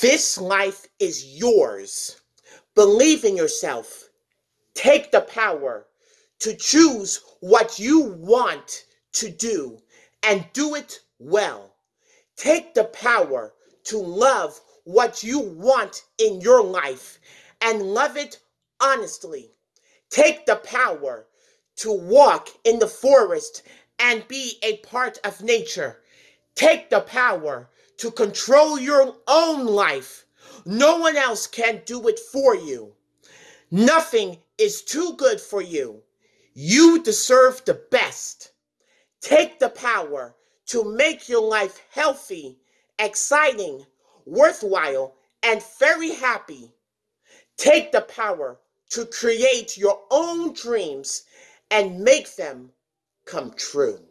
This life is yours. Believe in yourself. Take the power to choose what you want to do and do it well. Take the power to love what you want in your life and love it honestly. Take the power to walk in the forest and be a part of nature. Take the power to control your own life. No one else can do it for you. Nothing is too good for you. You deserve the best. Take the power to make your life healthy, exciting, worthwhile, and very happy. Take the power to create your own dreams and make them come true.